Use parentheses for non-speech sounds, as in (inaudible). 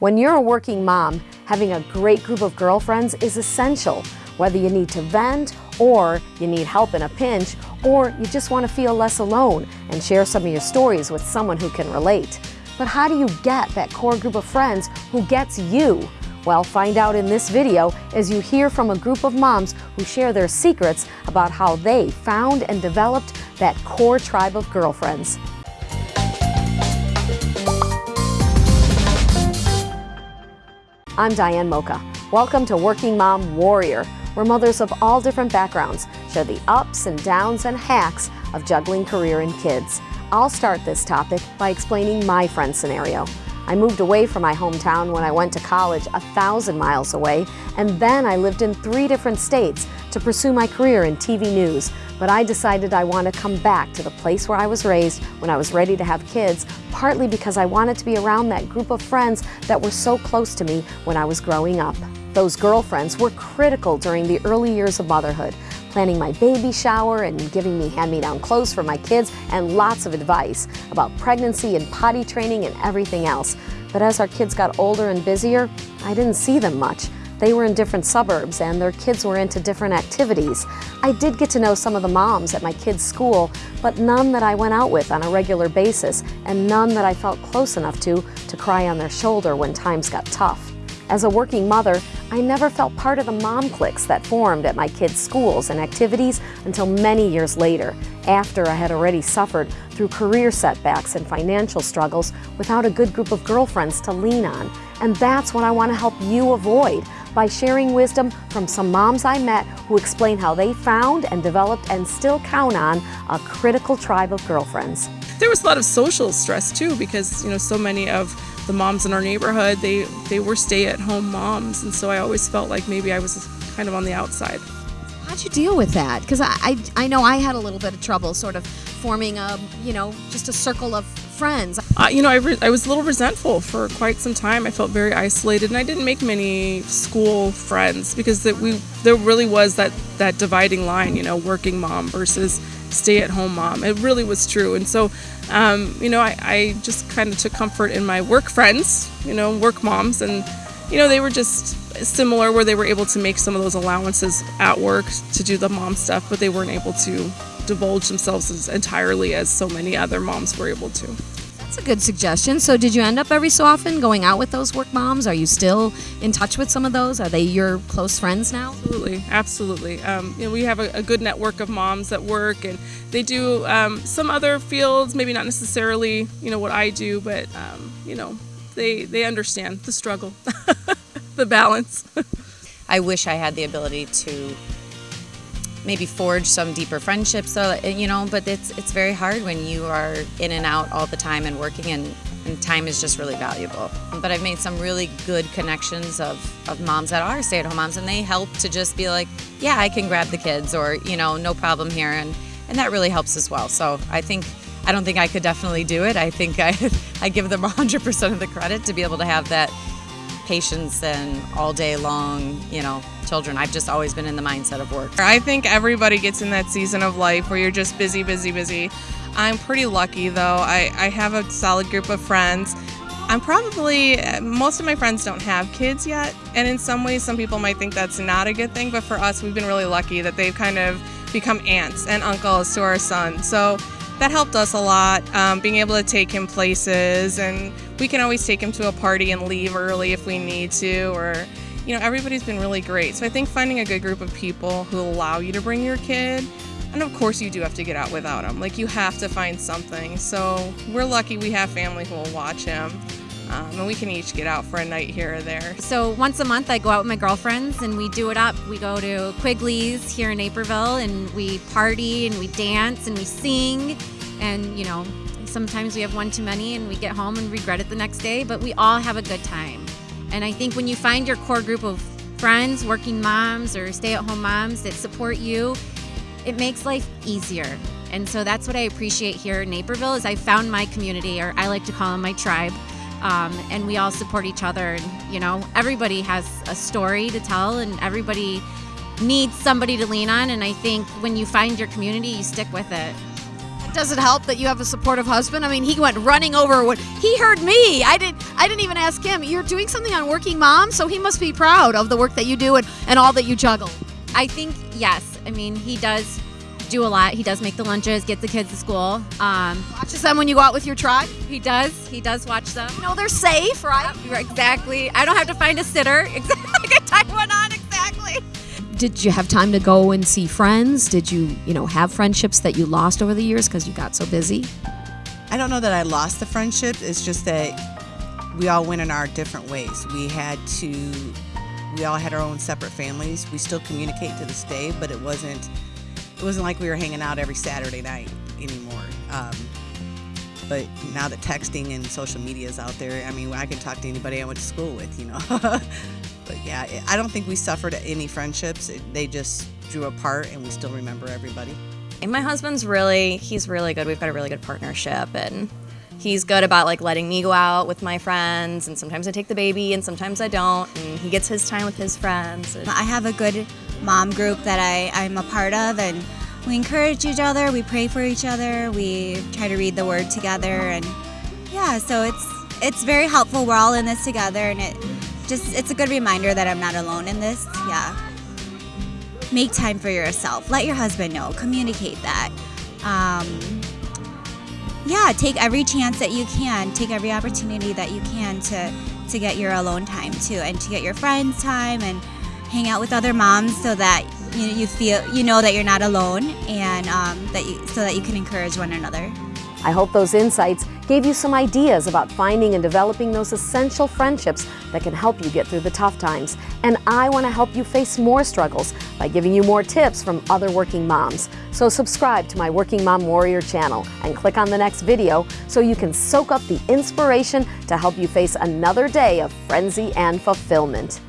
When you're a working mom, having a great group of girlfriends is essential, whether you need to vent or you need help in a pinch or you just want to feel less alone and share some of your stories with someone who can relate. But how do you get that core group of friends who gets you? Well, find out in this video as you hear from a group of moms who share their secrets about how they found and developed that core tribe of girlfriends. I'm Diane Mocha. Welcome to Working Mom Warrior, where mothers of all different backgrounds share the ups and downs and hacks of juggling career and kids. I'll start this topic by explaining my friend scenario. I moved away from my hometown when I went to college a thousand miles away, and then I lived in three different states to pursue my career in TV news. But I decided I want to come back to the place where I was raised when I was ready to have kids, partly because I wanted to be around that group of friends that were so close to me when I was growing up. Those girlfriends were critical during the early years of motherhood planning my baby shower and giving me hand-me-down clothes for my kids and lots of advice about pregnancy and potty training and everything else. But as our kids got older and busier, I didn't see them much. They were in different suburbs and their kids were into different activities. I did get to know some of the moms at my kids' school, but none that I went out with on a regular basis and none that I felt close enough to to cry on their shoulder when times got tough. As a working mother, I never felt part of the mom cliques that formed at my kids' schools and activities until many years later, after I had already suffered through career setbacks and financial struggles without a good group of girlfriends to lean on. And that's what I want to help you avoid by sharing wisdom from some moms I met who explain how they found and developed and still count on a critical tribe of girlfriends. There was a lot of social stress too because, you know, so many of the moms in our neighborhood, they, they were stay-at-home moms, and so I always felt like maybe I was kind of on the outside. How'd you deal with that? Because I, I, I know I had a little bit of trouble sort of forming a, you know, just a circle of friends. Uh, you know, I, I was a little resentful for quite some time. I felt very isolated, and I didn't make many school friends because that we there really was that that dividing line. You know, working mom versus stay-at-home mom. It really was true, and so um, you know, I, I just kind of took comfort in my work friends. You know, work moms, and you know, they were just similar where they were able to make some of those allowances at work to do the mom stuff, but they weren't able to divulge themselves as entirely as so many other moms were able to. That's a good suggestion. So, did you end up every so often going out with those work moms? Are you still in touch with some of those? Are they your close friends now? Absolutely, absolutely. Um, you know, we have a, a, good network of moms that work, and they do um, some other fields, maybe not necessarily, you know, what I do, but um, you know, they they understand the struggle, (laughs) the balance. (laughs) I wish I had the ability to maybe forge some deeper friendships so eh, you know but it's it's very hard when you are in and out all the time and working and, and time is just really valuable. But i've made some really good connections of, of moms that are stay-at-home moms and they help to just be like yeah i can grab the kids or you know no problem here and and that really helps as well. So i think i don't think i could definitely do it. I think i (laughs) i give them 100% of the credit to be able to have that patience and all day long, you know, children. I've just always been in the mindset of work. I think everybody gets in that season of life where you're just busy, busy, busy. I'm pretty lucky though. I, I have a solid group of friends. I'm probably, most of my friends don't have kids yet, and in some ways, some people might think that's not a good thing, but for us, we've been really lucky that they've kind of become aunts and uncles to our son. So that helped us a lot, um, being able to take him places, and we can always take him to a party and leave early if we need to, or you know, everybody's been really great. So I think finding a good group of people who allow you to bring your kid, and of course you do have to get out without him. Like you have to find something. So we're lucky we have family who will watch him. Um, and we can each get out for a night here or there. So once a month, I go out with my girlfriends and we do it up. We go to Quigley's here in Naperville and we party and we dance and we sing. And, you know, sometimes we have one too many and we get home and regret it the next day, but we all have a good time. And I think when you find your core group of friends, working moms, or stay at home moms that support you, it makes life easier. And so that's what I appreciate here in Naperville is I found my community, or I like to call them my tribe um, and we all support each other. And you know, everybody has a story to tell, and everybody needs somebody to lean on. And I think when you find your community, you stick with it. Does it help that you have a supportive husband? I mean, he went running over when he heard me. I didn't. I didn't even ask him. You're doing something on Working Mom, so he must be proud of the work that you do and, and all that you juggle. I think yes. I mean, he does do a lot. He does make the lunches, get the kids to school. Um, Watches them when you go out with your tribe. he does. He does watch them. You know they're safe, right? Exactly. I don't have to find a sitter. Exactly. (laughs) I can tie one on. Exactly. Did you have time to go and see friends? Did you, you know, have friendships that you lost over the years because you got so busy? I don't know that I lost the friendship. It's just that we all went in our different ways. We had to, we all had our own separate families. We still communicate to this day, but it wasn't, it wasn't like we were hanging out every Saturday night anymore. Um, but now that texting and social media is out there, I mean, I can talk to anybody I went to school with, you know. (laughs) but yeah, I don't think we suffered any friendships. They just drew apart, and we still remember everybody. And my husband's really, he's really good. We've got a really good partnership and he's good about like letting me go out with my friends and sometimes I take the baby and sometimes I don't and he gets his time with his friends. And I have a good mom group that I, I'm a part of and we encourage each other, we pray for each other, we try to read the word together and yeah, so it's it's very helpful. We're all in this together and it just it's a good reminder that I'm not alone in this. Yeah. Make time for yourself. Let your husband know. Communicate that. Um, yeah, take every chance that you can. Take every opportunity that you can to to get your alone time too, and to get your friends time and hang out with other moms so that you you feel you know that you're not alone and um, that you so that you can encourage one another. I hope those insights gave you some ideas about finding and developing those essential friendships that can help you get through the tough times. And I want to help you face more struggles by giving you more tips from other working moms. So subscribe to my Working Mom Warrior channel and click on the next video so you can soak up the inspiration to help you face another day of frenzy and fulfillment.